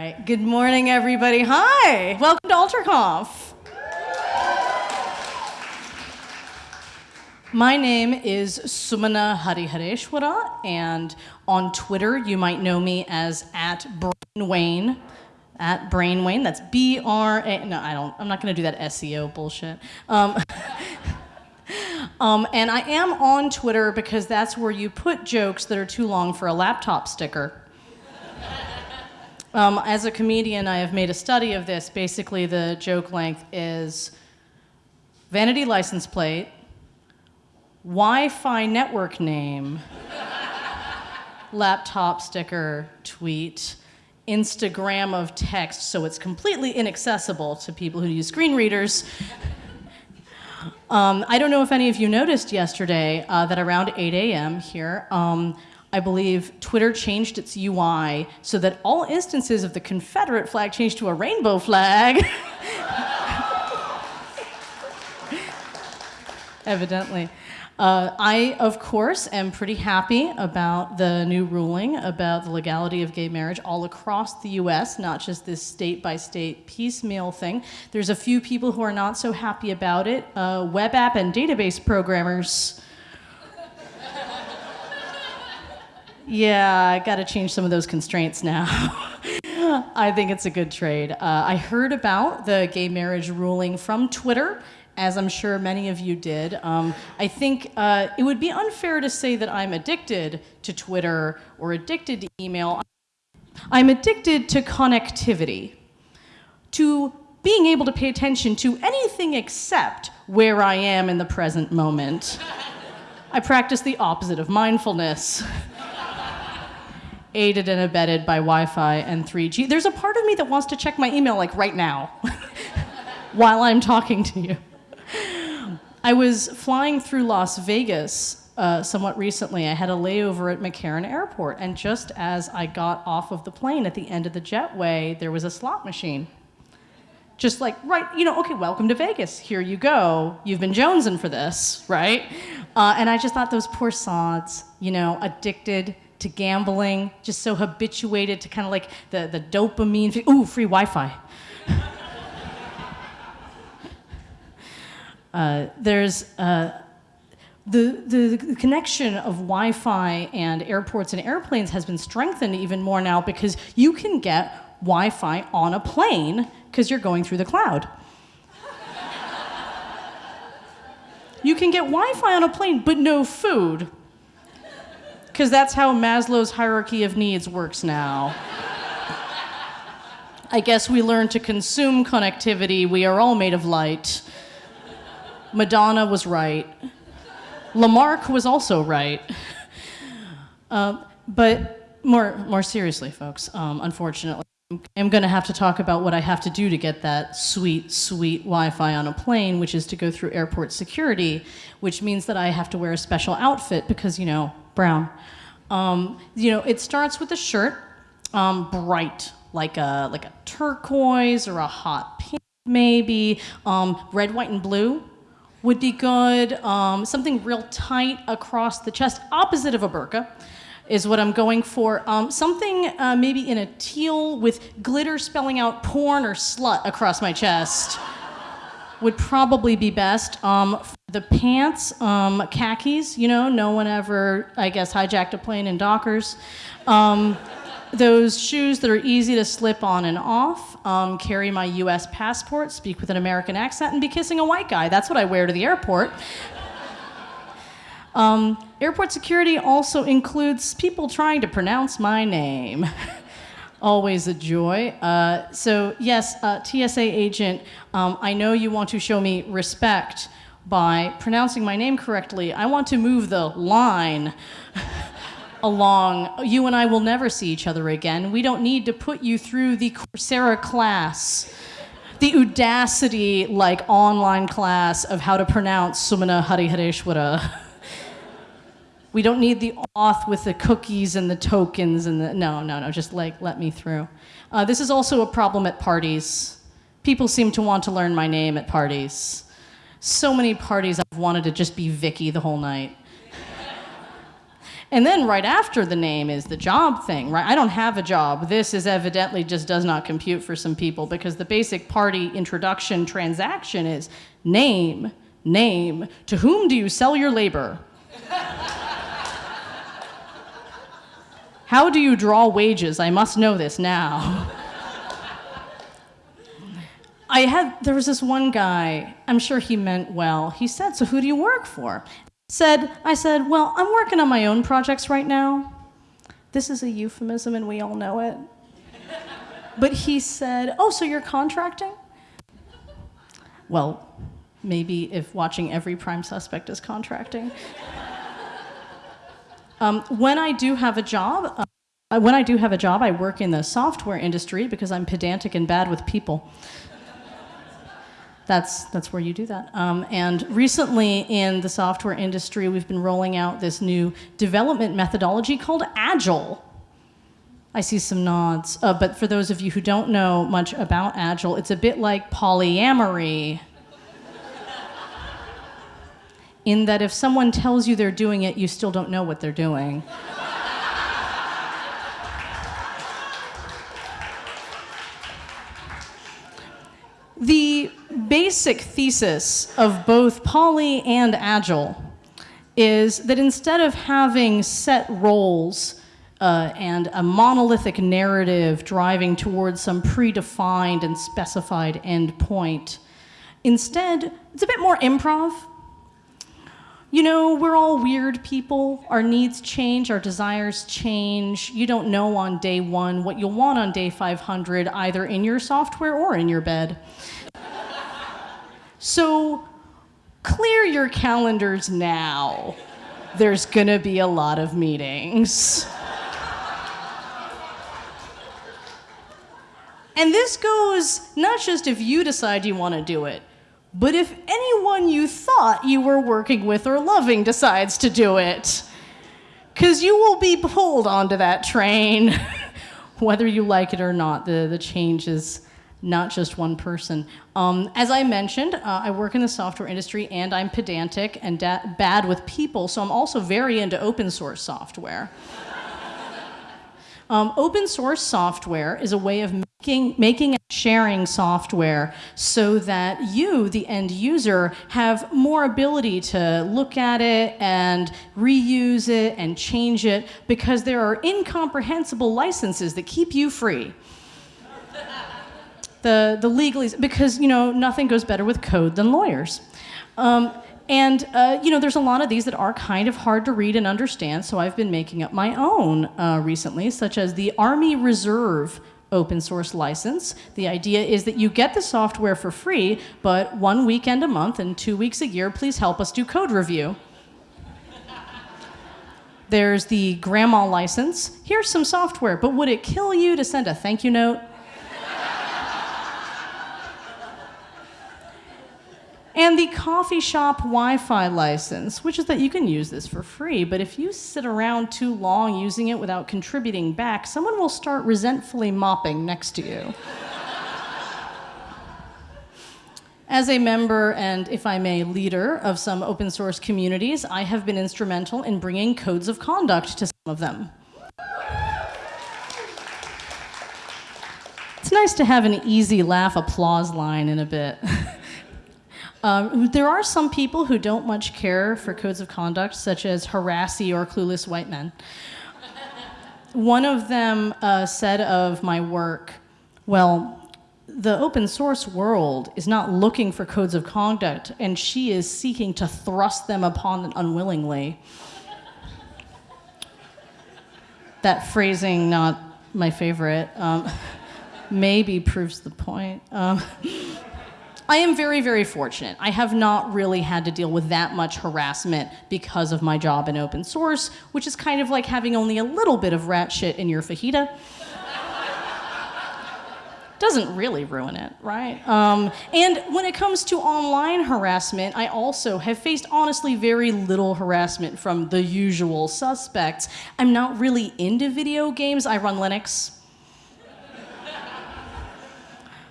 Right. Good morning, everybody. Hi. Welcome to AlterConf. My name is Sumana Harihareshwara, and on Twitter you might know me as at Brainwane. At Brainwane. That's B R A. No, I don't. I'm not going to do that SEO bullshit. Um, um, and I am on Twitter because that's where you put jokes that are too long for a laptop sticker. Um, as a comedian, I have made a study of this. Basically, the joke length is vanity license plate, Wi-Fi network name, laptop sticker, tweet, Instagram of text, so it's completely inaccessible to people who use screen readers. Um, I don't know if any of you noticed yesterday uh, that around 8 a.m. here, um, I believe Twitter changed its UI so that all instances of the Confederate flag changed to a rainbow flag. Evidently. Uh, I, of course, am pretty happy about the new ruling about the legality of gay marriage all across the US, not just this state by state piecemeal thing. There's a few people who are not so happy about it. Uh, web app and database programmers Yeah, I got to change some of those constraints now. I think it's a good trade. Uh, I heard about the gay marriage ruling from Twitter, as I'm sure many of you did. Um, I think uh, it would be unfair to say that I'm addicted to Twitter or addicted to email. I'm addicted to connectivity, to being able to pay attention to anything except where I am in the present moment. I practice the opposite of mindfulness aided and abetted by Wi-Fi and 3G. There's a part of me that wants to check my email like right now while I'm talking to you. I was flying through Las Vegas uh, somewhat recently. I had a layover at McCarran Airport, and just as I got off of the plane at the end of the jetway, there was a slot machine. Just like, right, you know, okay, welcome to Vegas. Here you go. You've been jonesing for this, right? Uh, and I just thought those poor sods, you know, addicted to gambling, just so habituated to kind of like the, the dopamine. Ooh, free Wi Fi. uh, there's uh, the, the, the connection of Wi Fi and airports and airplanes has been strengthened even more now because you can get Wi Fi on a plane because you're going through the cloud. you can get Wi Fi on a plane, but no food because that's how Maslow's hierarchy of needs works now. I guess we learn to consume connectivity. We are all made of light. Madonna was right. Lamarck was also right. Uh, but more, more seriously, folks, um, unfortunately, I'm going to have to talk about what I have to do to get that sweet, sweet Wi-Fi on a plane, which is to go through airport security, which means that I have to wear a special outfit because, you know, brown. Um, you know, it starts with a shirt, um, bright, like a, like a turquoise or a hot pink, maybe. Um, red, white, and blue would be good. Um, something real tight across the chest, opposite of a burqa is what I'm going for. Um, something uh, maybe in a teal with glitter spelling out porn or slut across my chest would probably be best. Um, the pants, um, khakis, you know, no one ever, I guess, hijacked a plane in Dockers. Um, those shoes that are easy to slip on and off, um, carry my US passport, speak with an American accent, and be kissing a white guy. That's what I wear to the airport. Um, airport security also includes people trying to pronounce my name. always a joy. Uh, so yes, uh, TSA agent, um, I know you want to show me respect by pronouncing my name correctly. I want to move the line along. You and I will never see each other again. We don't need to put you through the Coursera class. The Udacity, like, online class of how to pronounce Sumana Harihareshwara. We don't need the auth with the cookies and the tokens and the, no, no, no, just like let me through. Uh, this is also a problem at parties. People seem to want to learn my name at parties. So many parties I've wanted to just be Vicky the whole night. And then right after the name is the job thing, right? I don't have a job. This is evidently just does not compute for some people because the basic party introduction transaction is name, name. To whom do you sell your labor? How do you draw wages? I must know this now. I had, there was this one guy, I'm sure he meant well. He said, So who do you work for? Said, I said, Well, I'm working on my own projects right now. This is a euphemism and we all know it. But he said, Oh, so you're contracting? Well, maybe if watching every prime suspect is contracting. Um, when I do have a job, uh, when I do have a job, I work in the software industry because I'm pedantic and bad with people. That's, that's where you do that. Um, and recently in the software industry, we've been rolling out this new development methodology called Agile. I see some nods. Uh, but for those of you who don't know much about Agile, it's a bit like polyamory in that if someone tells you they're doing it, you still don't know what they're doing. the basic thesis of both poly and agile is that instead of having set roles uh, and a monolithic narrative driving towards some predefined and specified endpoint, instead, it's a bit more improv you know, we're all weird people. Our needs change, our desires change. You don't know on day one what you'll want on day 500, either in your software or in your bed. So clear your calendars now. There's gonna be a lot of meetings. And this goes not just if you decide you want to do it, but if anyone you thought you were working with or loving decides to do it, because you will be pulled onto that train, whether you like it or not. The, the change is not just one person. Um, as I mentioned, uh, I work in the software industry and I'm pedantic and bad with people, so I'm also very into open source software. Um, open source software is a way of making, making and sharing software so that you, the end user, have more ability to look at it and reuse it and change it because there are incomprehensible licenses that keep you free. The, the legalese, because, you know, nothing goes better with code than lawyers. Um, and uh, you know, there's a lot of these that are kind of hard to read and understand, so I've been making up my own uh, recently, such as the Army Reserve open source license. The idea is that you get the software for free, but one weekend a month and two weeks a year, please help us do code review. There's the grandma license. Here's some software, but would it kill you to send a thank you note? And the coffee shop Wi-Fi license, which is that you can use this for free, but if you sit around too long using it without contributing back, someone will start resentfully mopping next to you. As a member and, if I may, leader of some open source communities, I have been instrumental in bringing codes of conduct to some of them. It's nice to have an easy laugh applause line in a bit. Um, there are some people who don't much care for codes of conduct, such as harassy or clueless white men. One of them uh, said of my work, well, the open source world is not looking for codes of conduct, and she is seeking to thrust them upon it unwillingly. that phrasing, not my favorite, um, maybe proves the point. Um, I am very, very fortunate. I have not really had to deal with that much harassment because of my job in open source, which is kind of like having only a little bit of rat shit in your fajita. Doesn't really ruin it, right? Um, and when it comes to online harassment, I also have faced honestly very little harassment from the usual suspects. I'm not really into video games. I run Linux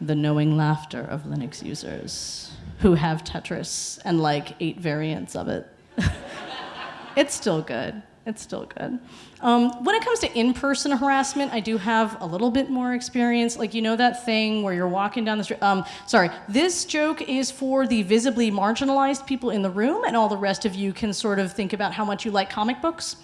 the knowing laughter of Linux users who have Tetris and like eight variants of it. it's still good. It's still good. Um, when it comes to in-person harassment, I do have a little bit more experience. Like you know that thing where you're walking down the street. Um, sorry, this joke is for the visibly marginalized people in the room, and all the rest of you can sort of think about how much you like comic books.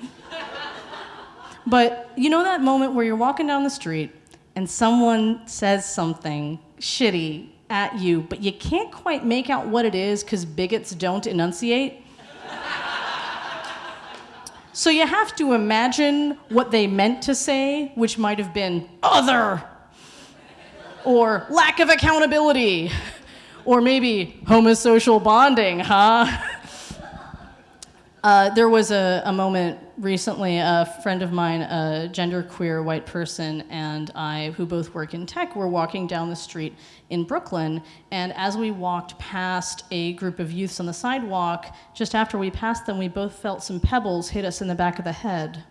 but you know that moment where you're walking down the street and someone says something shitty at you, but you can't quite make out what it is because bigots don't enunciate. so you have to imagine what they meant to say, which might have been other, or lack of accountability, or maybe homosocial bonding, huh? Uh, there was a, a, moment recently, a friend of mine, a genderqueer white person, and I, who both work in tech, were walking down the street in Brooklyn. And as we walked past a group of youths on the sidewalk, just after we passed them, we both felt some pebbles hit us in the back of the head,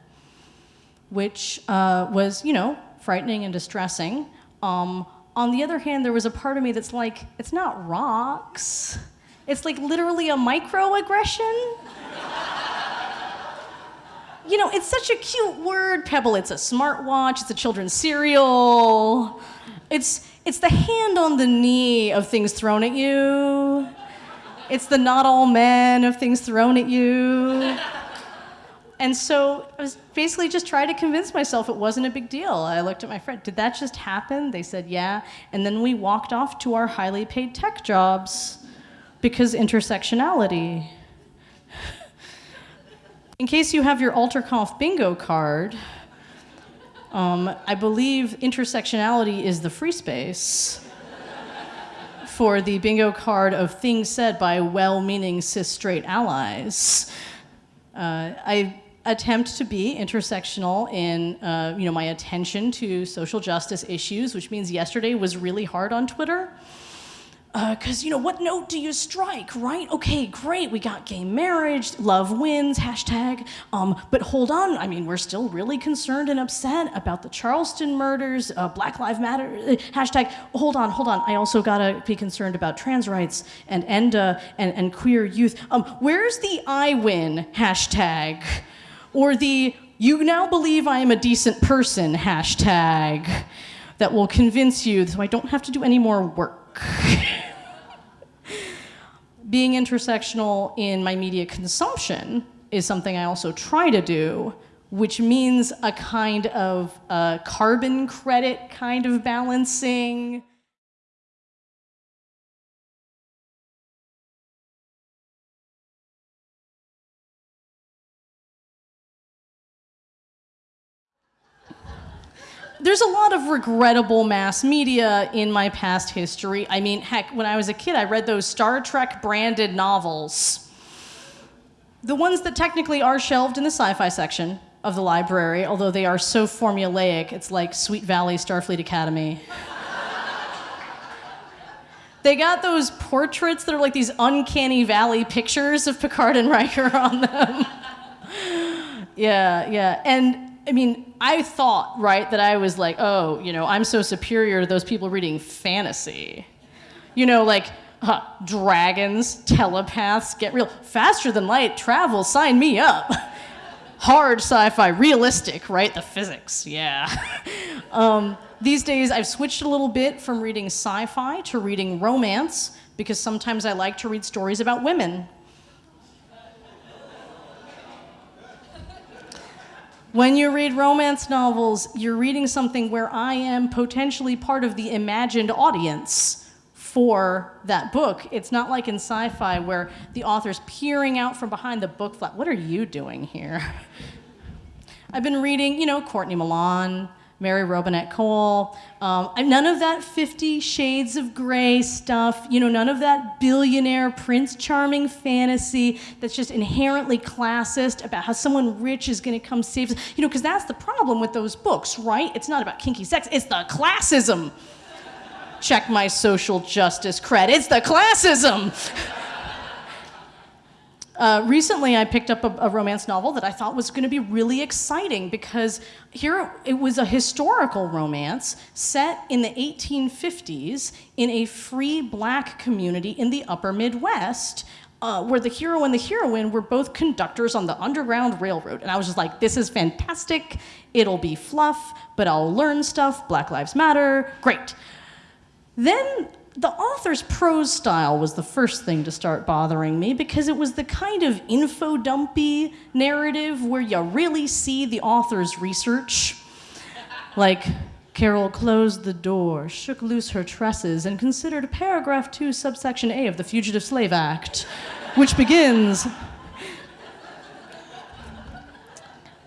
which uh, was, you know, frightening and distressing. Um, on the other hand, there was a part of me that's like, it's not rocks. It's like literally a microaggression you know, it's such a cute word, Pebble. It's a smartwatch, it's a children's cereal. It's, it's the hand on the knee of things thrown at you. It's the not all men of things thrown at you. And so I was basically just trying to convince myself it wasn't a big deal. I looked at my friend, did that just happen? They said, yeah. And then we walked off to our highly paid tech jobs because intersectionality. In case you have your AlterConf bingo card, um, I believe intersectionality is the free space for the bingo card of things said by well-meaning cis straight allies. Uh, I attempt to be intersectional in uh, you know, my attention to social justice issues, which means yesterday was really hard on Twitter because, uh, you know, what note do you strike, right? Okay, great, we got gay marriage, love wins, hashtag. Um, but hold on, I mean, we're still really concerned and upset about the Charleston murders, uh, Black Lives Matter, uh, hashtag. Hold on, hold on, I also gotta be concerned about trans rights and ENDA and, and queer youth. Um, where's the I win hashtag? Or the you now believe I am a decent person hashtag that will convince you so I don't have to do any more work. being intersectional in my media consumption is something I also try to do, which means a kind of uh, carbon credit kind of balancing. There's a lot of regrettable mass media in my past history. I mean, heck, when I was a kid, I read those Star Trek branded novels. The ones that technically are shelved in the sci-fi section of the library, although they are so formulaic, it's like Sweet Valley Starfleet Academy. they got those portraits that are like these uncanny valley pictures of Picard and Riker on them. yeah, yeah. And I mean, I thought, right, that I was like, oh, you know, I'm so superior to those people reading fantasy. You know, like, huh, dragons, telepaths, get real, faster than light, travel, sign me up. Hard sci-fi, realistic, right? The physics, yeah. um, these days, I've switched a little bit from reading sci-fi to reading romance because sometimes I like to read stories about women When you read romance novels, you're reading something where I am potentially part of the imagined audience for that book. It's not like in sci-fi where the author's peering out from behind the book flap. What are you doing here? I've been reading, you know, Courtney Milan, Mary Robinette Kowal. Um, none of that Fifty Shades of Grey stuff, you know, none of that billionaire Prince Charming fantasy that's just inherently classist about how someone rich is gonna come save. You know, because that's the problem with those books, right? It's not about kinky sex, it's the classism. Check my social justice cred, it's the classism. Uh, recently, I picked up a, a, romance novel that I thought was going to be really exciting because here it was a historical romance set in the 1850s in a free black community in the upper Midwest uh, where the hero and the heroine were both conductors on the Underground Railroad. And I was just like, this is fantastic. It'll be fluff, but I'll learn stuff. Black Lives Matter. Great. Then the author's prose style was the first thing to start bothering me because it was the kind of info dumpy narrative where you really see the author's research. Like, Carol closed the door, shook loose her tresses, and considered paragraph 2, subsection A of the Fugitive Slave Act, which begins.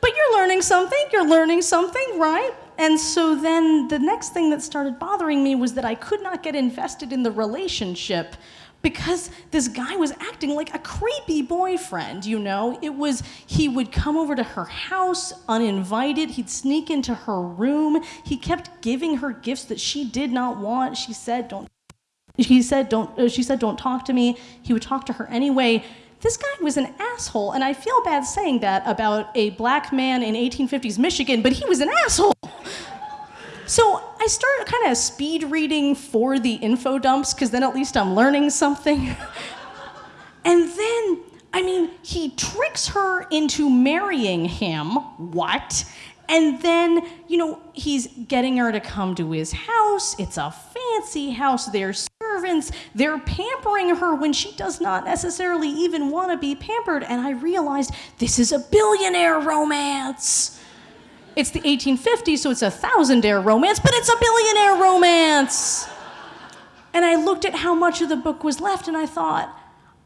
But you're learning something, you're learning something, right? And so then the next thing that started bothering me was that I could not get invested in the relationship because this guy was acting like a creepy boyfriend, you know? It was, he would come over to her house uninvited, he'd sneak into her room, he kept giving her gifts that she did not want. She said, don't, he said, don't, uh, she said, don't talk to me. He would talk to her anyway. This guy was an asshole, and I feel bad saying that about a black man in 1850s Michigan, but he was an asshole. So I start kind of speed reading for the info dumps because then at least I'm learning something. and then, I mean, he tricks her into marrying him. What? And then, you know, he's getting her to come to his house. It's a fancy house. There's servants. They're pampering her when she does not necessarily even want to be pampered. And I realized this is a billionaire romance. It's the 1850s, so it's a thousandaire romance, but it's a billionaire romance. And I looked at how much of the book was left and I thought,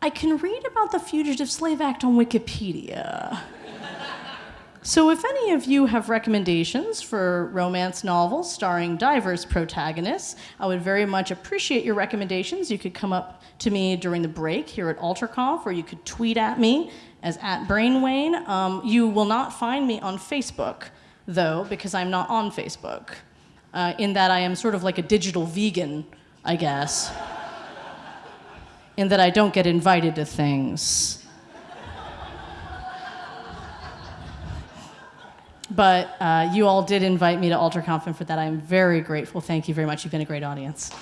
I can read about the Fugitive Slave Act on Wikipedia. so, if any of you have recommendations for romance novels starring diverse protagonists, I would very much appreciate your recommendations. You could come up to me during the break here at AlterConf, or you could tweet at me as at Brainwane. Um, you will not find me on Facebook though, because I'm not on Facebook, uh, in that I am sort of like a digital vegan, I guess, in that I don't get invited to things. But uh, you all did invite me to AlterConf, and for that I'm very grateful. Thank you very much. You've been a great audience.